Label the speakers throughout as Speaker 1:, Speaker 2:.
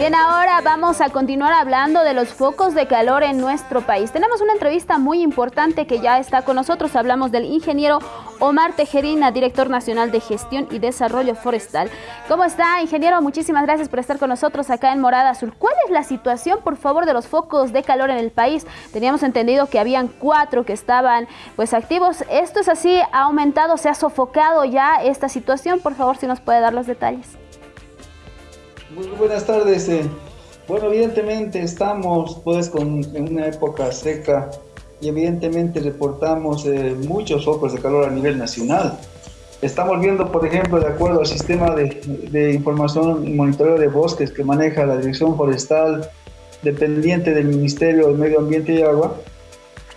Speaker 1: Bien, ahora vamos a continuar hablando de los focos de calor en nuestro país. Tenemos una entrevista muy importante que ya está con nosotros. Hablamos del ingeniero Omar Tejerina, director nacional de Gestión y Desarrollo Forestal. ¿Cómo está, ingeniero? Muchísimas gracias por estar con nosotros acá en Morada Azul. ¿Cuál es la situación, por favor, de los focos de calor en el país? Teníamos entendido que habían cuatro que estaban pues activos. ¿Esto es así? ¿Ha aumentado? ¿Se ha sofocado ya esta situación? Por favor, si nos puede dar los detalles.
Speaker 2: Muy buenas tardes. Eh. Bueno, evidentemente estamos pues con, en una época seca y evidentemente reportamos eh, muchos focos de calor a nivel nacional. Estamos viendo, por ejemplo, de acuerdo al sistema de, de información y monitoreo de bosques que maneja la Dirección Forestal, dependiente del Ministerio del Medio Ambiente y Agua,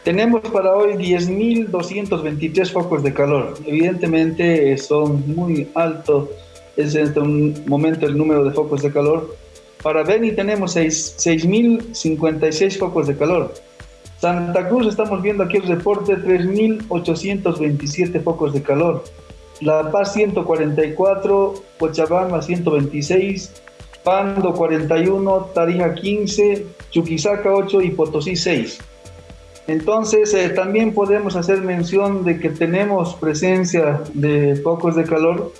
Speaker 2: tenemos para hoy 10.223 focos de calor. Evidentemente eh, son muy altos es en este momento el número de focos de calor. Para Beni tenemos 6.056 focos de calor. Santa Cruz estamos viendo aquí el reporte 3.827 focos de calor. La Paz 144, Cochabamba 126, Pando 41, Tarija 15, Chuquisaca 8 y Potosí 6. Entonces eh, también podemos hacer mención de que tenemos presencia de focos de calor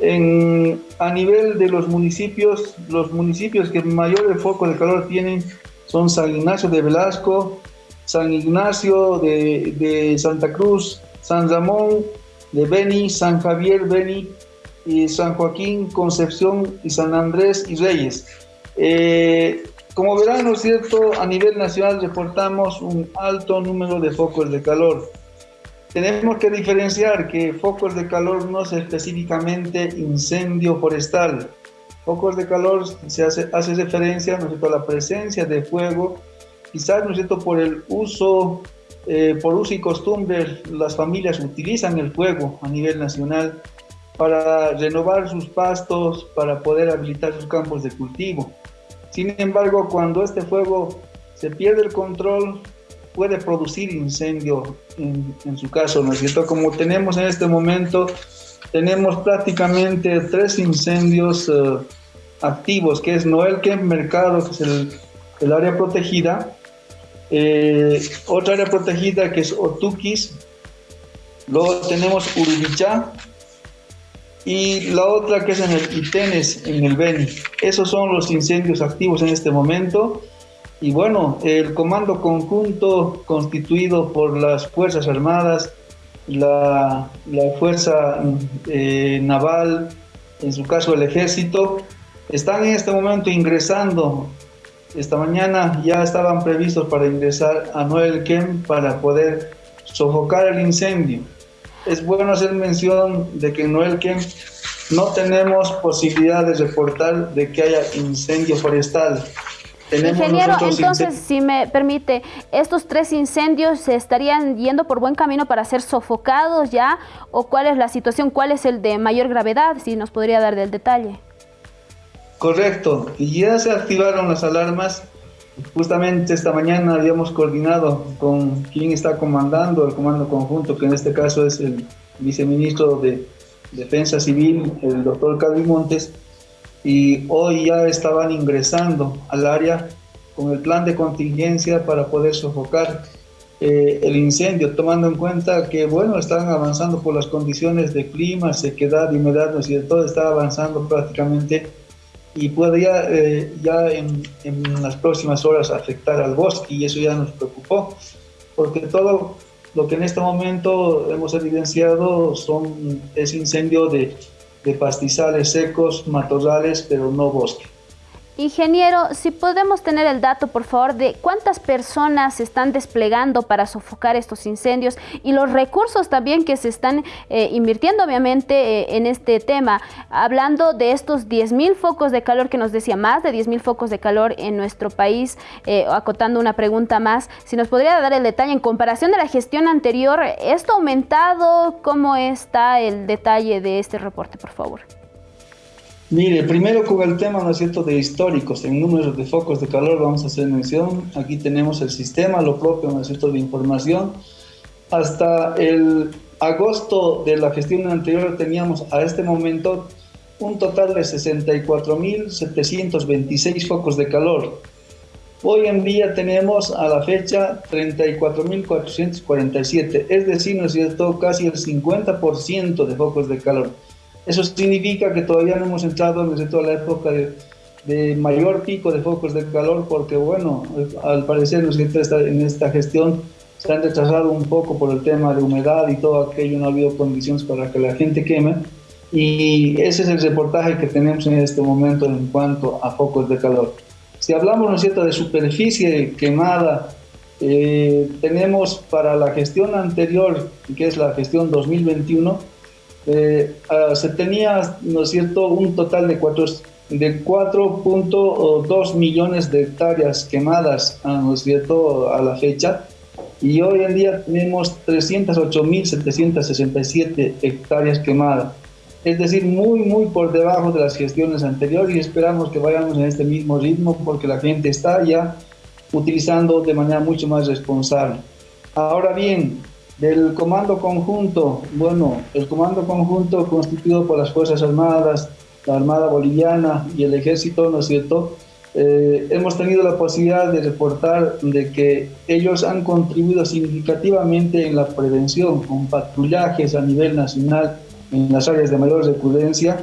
Speaker 2: a nivel de los municipios, los municipios que mayor foco de calor tienen son San Ignacio de Velasco, San Ignacio de, Santa Cruz, San Ramón de Beni, San Javier Beni, y San Joaquín, Concepción y San Andrés y Reyes. Eh, como verán, ¿no es cierto? A nivel nacional reportamos un alto número de focos de calor. Tenemos que diferenciar que focos de calor no es específicamente incendio forestal. Focos de calor se hace, hace referencia ¿no a la presencia de fuego, quizás ¿no es cierto? por el uso, eh, por uso y costumbre, las familias utilizan el fuego a nivel nacional para renovar sus pastos, para poder habilitar sus campos de cultivo. Sin embargo, cuando este fuego se pierde el control, puede producir incendio en, su caso, ¿no es cierto? Como tenemos en este momento, tenemos prácticamente tres incendios eh, activos, que es Noel Kemp Mercado, que es el, área protegida, eh, otra área protegida que es Otukis, luego tenemos Urubichá, y la otra que es en el Itenes, en el Beni. Esos son los incendios activos en este momento. Y bueno, el comando conjunto constituido por las Fuerzas Armadas, la, Fuerza eh, Naval, en su caso el Ejército, están en este momento ingresando. Esta mañana ya estaban previstos para ingresar a Noel Kem para poder sofocar el incendio. Es bueno hacer mención de que en Noel Kem no tenemos posibilidad de reportar de que haya incendio forestal.
Speaker 1: Ingeniero, entonces, si me permite, ¿estos tres incendios se estarían yendo por buen camino para ser sofocados ya? ¿O cuál es la situación? ¿Cuál es el de mayor gravedad? Si nos podría dar del detalle.
Speaker 2: Correcto. Ya se activaron las alarmas. Justamente esta mañana habíamos coordinado con quien está comandando el comando conjunto, que en este caso es el viceministro de Defensa Civil, el doctor Calvi Montes, y hoy ya estaban ingresando al área con el plan de contingencia para poder sofocar eh, el incendio, tomando en cuenta que, bueno, están avanzando por las condiciones de clima, sequedad, humedad, ¿no es cierto? Está avanzando prácticamente y ya, eh, ya en, en, las próximas horas afectar al bosque y eso ya nos preocupó, porque todo lo que en este momento hemos evidenciado son, es incendio de de pastizales secos, matorrales, pero no bosque.
Speaker 1: Ingeniero, si podemos tener el dato, por favor, de cuántas personas se están desplegando para sofocar estos incendios y los recursos también que se están eh, invirtiendo, obviamente, eh, en este tema. Hablando de estos 10.000 focos de calor que nos decía, más de 10.000 focos de calor en nuestro país, eh, acotando una pregunta más, si nos podría dar el detalle en comparación de la gestión anterior, ¿esto ha aumentado? ¿Cómo está el detalle de este reporte, por favor?
Speaker 2: Mire, primero con el tema, ¿no es cierto?, de históricos, en números de focos de calor vamos a hacer mención. Aquí tenemos el sistema, lo propio, ¿no es cierto?, de información. Hasta el agosto de la gestión anterior teníamos a este momento un total de 64.726 focos de calor. Hoy en día tenemos a la fecha 34.447, es decir, ¿no es cierto?, casi el 50% de focos de calor. Eso significa que todavía no hemos entrado, ¿no es cierto?, a la época de, mayor pico de focos de calor, porque bueno, al parecer, en esta gestión se han retrasado un poco por el tema de humedad y todo aquello, no ha habido condiciones para que la gente queme. Y ese es el reportaje que tenemos en este momento en cuanto a focos de calor. Si hablamos, ¿no es cierto?, de superficie quemada, eh, tenemos para la gestión anterior, que es la gestión 2021, eh, ah, se tenía, ¿no es cierto?, un total de 4.2 millones de hectáreas quemadas, ah, ¿no es cierto?, a la fecha, y hoy en día tenemos 308.767 hectáreas quemadas. Es decir, muy, muy por debajo de las gestiones anteriores y esperamos que vayamos en este mismo ritmo porque la gente está ya utilizando de manera mucho más responsable. Ahora bien, del comando conjunto, bueno, el comando conjunto constituido por las Fuerzas Armadas, la Armada Boliviana y el Ejército, ¿no es cierto?, eh, hemos tenido la posibilidad de reportar de que ellos han contribuido significativamente en la prevención con patrullajes a nivel nacional en las áreas de mayor recurrencia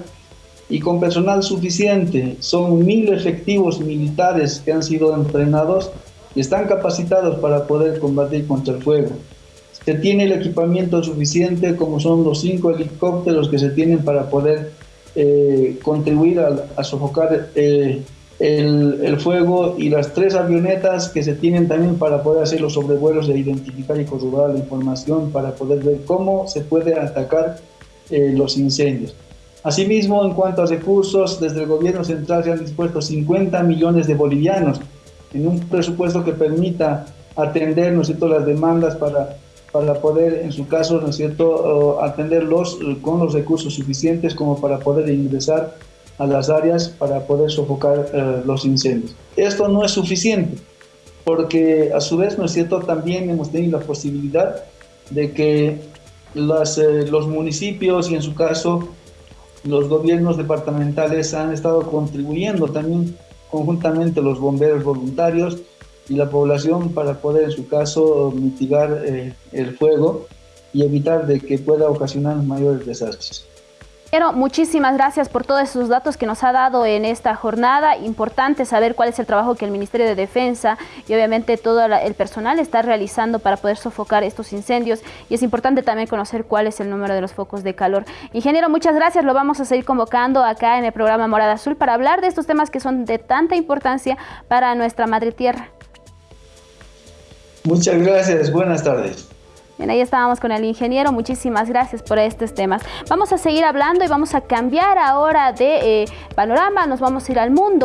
Speaker 2: y con personal suficiente. Son mil efectivos militares que han sido entrenados y están capacitados para poder combatir contra el fuego. Se tiene el equipamiento suficiente como son los cinco helicópteros que se tienen para poder eh, contribuir a, sofocar eh, el, fuego y las tres avionetas que se tienen también para poder hacer los sobrevuelos e identificar y corroborar la información para poder ver cómo se puede atacar eh, los incendios. Asimismo, en cuanto a recursos, desde el gobierno central se han dispuesto 50 millones de bolivianos en un presupuesto que permita atender ¿no cierto? las demandas para, para poder, en su caso, ¿no es cierto? atenderlos con los recursos suficientes como para poder ingresar a las áreas para poder sofocar eh, los incendios. Esto no es suficiente, porque a su vez, ¿no es cierto?, también hemos tenido la posibilidad de que las, eh, los municipios y en su caso los gobiernos departamentales han estado contribuyendo también conjuntamente los bomberos voluntarios y la población para poder en su caso mitigar eh, el fuego y evitar de que pueda ocasionar mayores desastres
Speaker 1: muchísimas gracias por todos esos datos que nos ha dado en esta jornada. Importante saber cuál es el trabajo que el Ministerio de Defensa y obviamente todo el personal está realizando para poder sofocar estos incendios. Y es importante también conocer cuál es el número de los focos de calor. Ingeniero, muchas gracias. Lo vamos a seguir convocando acá en el programa Morada Azul para hablar de estos temas que son de tanta importancia para nuestra madre tierra.
Speaker 2: Muchas gracias. Buenas tardes.
Speaker 1: Bien, ahí estábamos con el ingeniero. Muchísimas gracias por estos temas. Vamos a seguir hablando y vamos a cambiar ahora de eh, panorama. Nos vamos a ir al mundo.